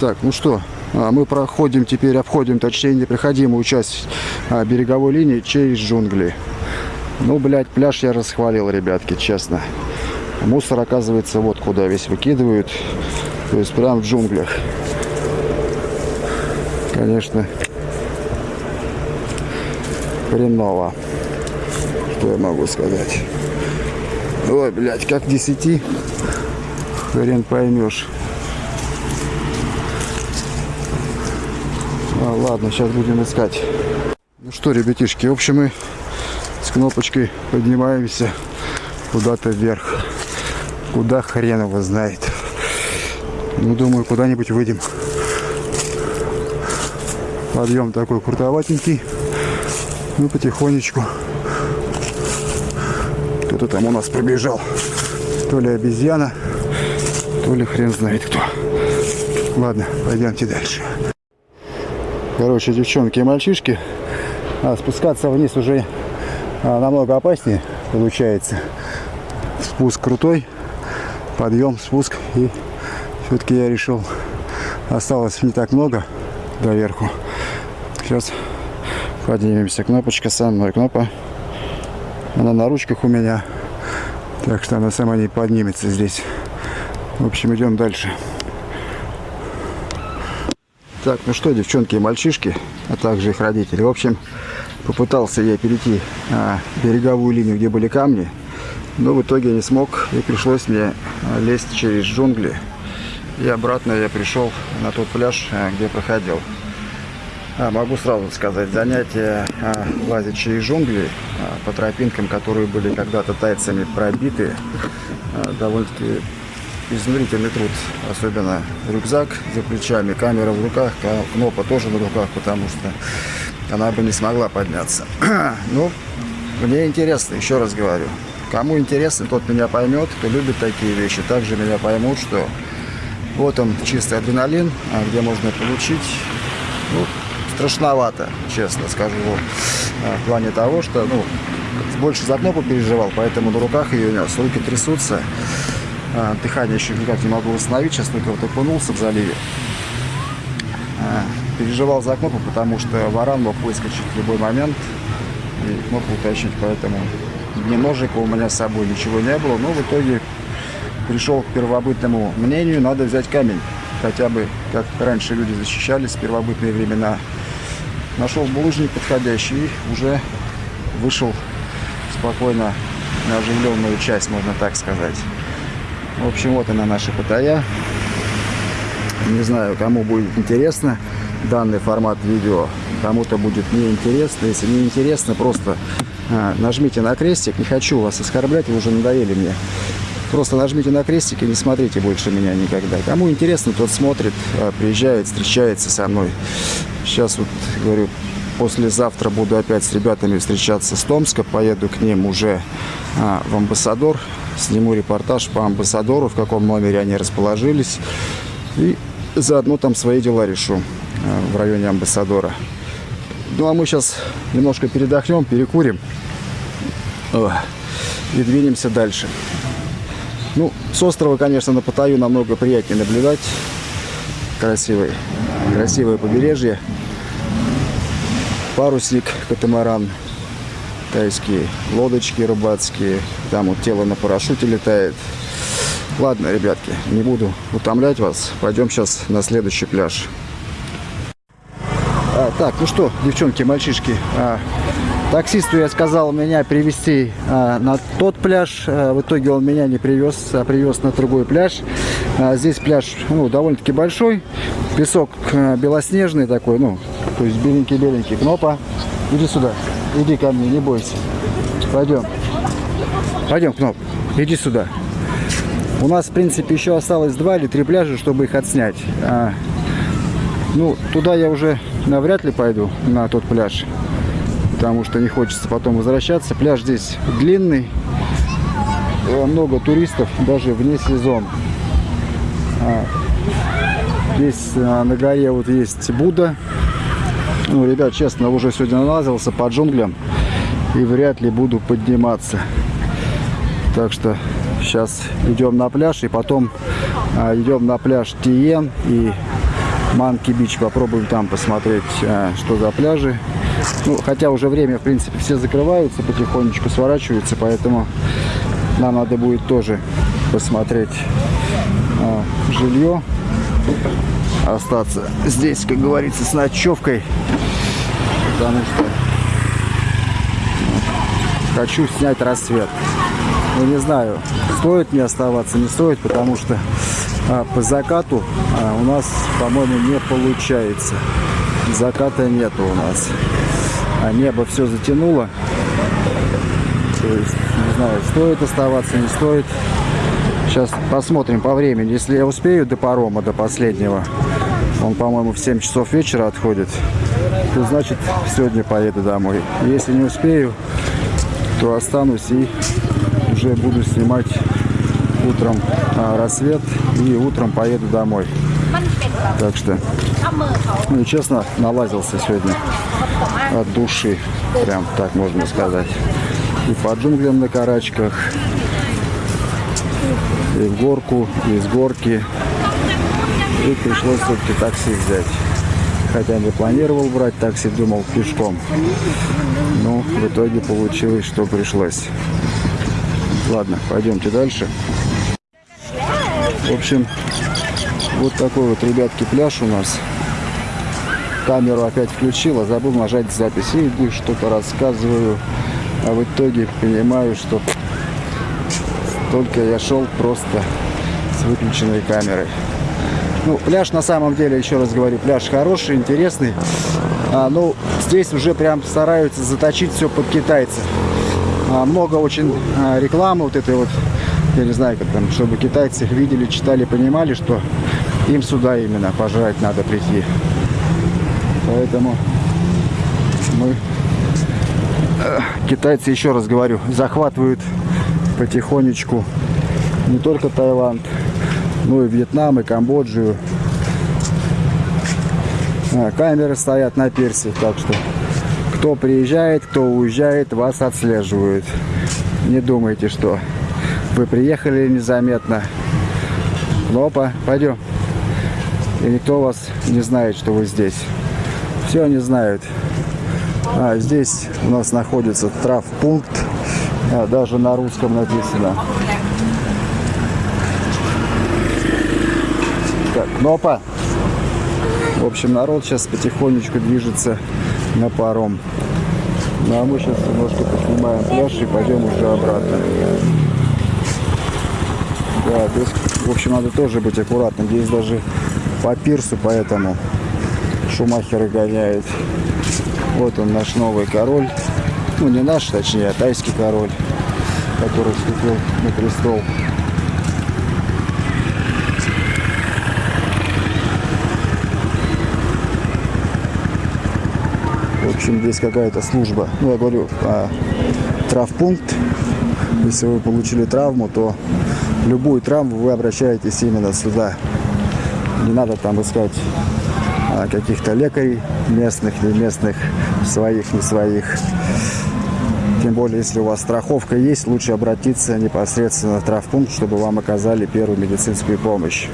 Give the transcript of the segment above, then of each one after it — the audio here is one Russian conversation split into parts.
Так, ну что, а, мы проходим теперь, обходим, точнее, непроходимую часть а, береговой линии через джунгли. Ну, блядь, пляж я расхвалил, ребятки, честно. Мусор, оказывается, вот куда весь выкидывают. То есть прям в джунглях. Конечно, хреново. Что я могу сказать? Ой, блядь, как 10 хрен поймешь. А, ладно, сейчас будем искать. Ну что, ребятишки, в общем, мы с кнопочкой поднимаемся куда-то вверх. Куда хрен его знает. Ну, думаю, куда-нибудь выйдем. Подъем такой крутоватенький. Ну, потихонечку. Кто-то там у нас пробежал. То ли обезьяна, то ли хрен знает кто. Ладно, пойдемте дальше. Короче, девчонки и мальчишки, а, спускаться вниз уже а, намного опаснее получается. Спуск крутой, подъем, спуск. И все-таки я решил, осталось не так много до верху. Сейчас поднимемся. Кнопочка мной. Кнопа. Она на ручках у меня. Так что она сама не поднимется здесь. В общем, идем дальше. Так, ну что, девчонки и мальчишки, а также их родители. В общем, попытался я перейти а, береговую линию, где были камни. Но в итоге не смог. И пришлось мне а, лезть через джунгли. И обратно я пришел на тот пляж, а, где проходил. А, могу сразу сказать, занятия а, лазить через джунгли а, по тропинкам, которые были когда-то тайцами пробиты, а, довольно-таки изнурительный труд. Особенно рюкзак за плечами, камера в руках, кнопа тоже на руках, потому что она бы не смогла подняться. ну, мне интересно, еще раз говорю. Кому интересно, тот меня поймет, кто любит такие вещи. Также меня поймут, что вот он чистый адреналин, а где можно получить ну, страшновато, честно скажу, а, в плане того, что, ну, больше за кнопку переживал, поэтому на руках ее нес, руки трясутся, а, дыхание еще никак не могу восстановить, сейчас только вот окунулся в заливе. А, переживал за кнопку, потому что варан мог выскочить в любой момент и кнопку утащить, поэтому ни ножика у меня с собой ничего не было, но в итоге пришел к первобытному мнению, надо взять камень хотя бы, как раньше люди защищались в первобытные времена, нашел булыжник подходящий и уже вышел спокойно на оживленную часть, можно так сказать. В общем, вот она наша Паттайя. Не знаю, кому будет интересно данный формат видео, кому-то будет неинтересно. Если не интересно, просто а, нажмите на крестик. Не хочу вас оскорблять, вы уже надоели мне. Просто нажмите на крестик и не смотрите больше меня никогда. Кому интересно, тот смотрит, а, приезжает, встречается со мной. Сейчас вот, говорю, послезавтра буду опять с ребятами встречаться с Томска. Поеду к ним уже а, в Амбассадор. Сниму репортаж по Амбассадору, в каком номере они расположились. И заодно там свои дела решу а, в районе Амбассадора. Ну, а мы сейчас немножко передохнем, перекурим. О, и двинемся дальше. Ну, с острова, конечно, на Паттайю намного приятнее наблюдать. Красивый, красивое побережье. Парусник, катамаран, тайские лодочки рыбацкие. Там вот тело на парашюте летает. Ладно, ребятки, не буду утомлять вас. Пойдем сейчас на следующий пляж. А, так, ну что, девчонки, мальчишки, а, Таксисту я сказал меня привезти а, на тот пляж. А, в итоге он меня не привез, а привез на другой пляж. А, здесь пляж ну, довольно-таки большой. Песок а, белоснежный такой, ну, то есть беленький-беленький. Кнопа, иди сюда, иди ко мне, не бойся. Пойдем. Пойдем, Кноп, иди сюда. У нас, в принципе, еще осталось два или три пляжа, чтобы их отснять. А, ну, туда я уже навряд ли пойду, на тот пляж потому что не хочется потом возвращаться. Пляж здесь длинный, много туристов, даже вне сезон. А, здесь а, на горе вот есть Будда. Ну, ребят, честно, уже сегодня налазился по джунглям и вряд ли буду подниматься. Так что сейчас идем на пляж и потом а, идем на пляж Тиен и Манки Бич. Попробуем там посмотреть, а, что за пляжи. Ну, хотя уже время, в принципе, все закрываются, потихонечку сворачиваются, поэтому нам надо будет тоже посмотреть а, жилье. Остаться здесь, как говорится, с ночевкой. Потому что хочу снять рассвет. Ну, не знаю, стоит мне оставаться, не стоит, потому что а, по закату а, у нас, по-моему, не получается. Заката нету у нас. А небо все затянуло. То есть, не знаю, стоит оставаться, не стоит. Сейчас посмотрим по времени. Если я успею до парома, до последнего, он, по-моему, в 7 часов вечера отходит, то значит сегодня поеду домой. Если не успею, то останусь и уже буду снимать утром а, рассвет и утром поеду домой. Так что, ну честно, налазился сегодня от души, прям так можно сказать. И по джунглям на карачках, и в горку, и с горки. И пришлось все-таки такси взять. Хотя не планировал брать такси, думал пешком. Но в итоге получилось, что пришлось. Ладно, пойдемте дальше. В общем, вот такой вот, ребятки, пляж у нас. Камеру опять включила, забыл нажать запись. И что-то рассказываю. А в итоге понимаю, что только я шел просто с выключенной камерой. Ну, пляж на самом деле, еще раз говорю, пляж хороший, интересный. А, ну, здесь уже прям стараются заточить все под китайцев. А, много очень а, рекламы вот этой вот, я не знаю, как там, чтобы китайцы видели, читали, понимали, что им сюда именно пожрать надо прийти. Поэтому мы, э, китайцы, еще раз говорю, захватывают потихонечку не только Таиланд, но и Вьетнам, и Камбоджу. А, камеры стоят на персиях, так что кто приезжает, кто уезжает, вас отслеживают. Не думайте, что вы приехали незаметно. Ну, опа, пойдем. И никто вас не знает, что вы здесь. Все они знают. А здесь у нас находится травпункт. А, даже на русском написано. Нопа. В общем, народ сейчас потихонечку движется на паром. Ну а мы сейчас немножко поснимаем пляж и пойдем уже обратно. Да, здесь, в общем, надо тоже быть аккуратным. Здесь даже по пирсу, поэтому шумахеры гоняют. Вот он, наш новый король. Ну, не наш, точнее, а тайский король, который вступил на престол. Общем, здесь какая-то служба. Ну, я говорю, а, травпункт. Если вы получили травму, то любую травму вы обращаетесь именно сюда. Не надо там искать а, каких-то лекарей местных, не местных, своих, не своих. Тем более, если у вас страховка есть, лучше обратиться непосредственно в травпункт, чтобы вам оказали первую медицинскую помощь.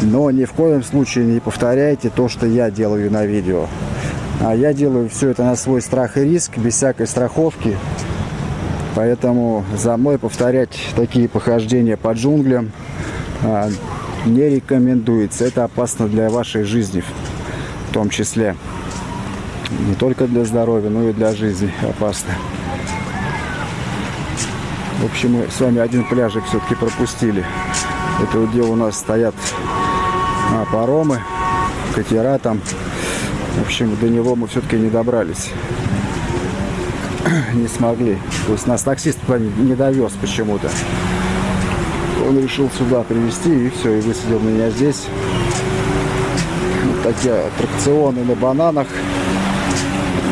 Но ни в коем случае не повторяйте то, что я делаю на видео. А я делаю все это на свой страх и риск, без всякой страховки. Поэтому за мной повторять такие похождения по джунглям а, не рекомендуется. Это опасно для вашей жизни в том числе. Не только для здоровья, но и для жизни опасно. В общем, мы с вами один пляжик все-таки пропустили. Это где у нас стоят а, паромы, катера там в общем, до него мы все-таки не добрались. не смогли. То есть нас таксист не довез почему-то. Он решил сюда привезти и все, и высадил меня здесь. Вот такие аттракционы на бананах.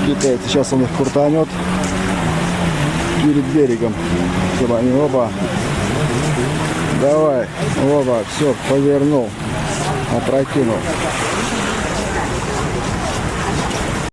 Китайцы. Сейчас он их крутанет перед берегом. Чтобы они оба. Давай. Оба. Все, повернул. Опрокинул.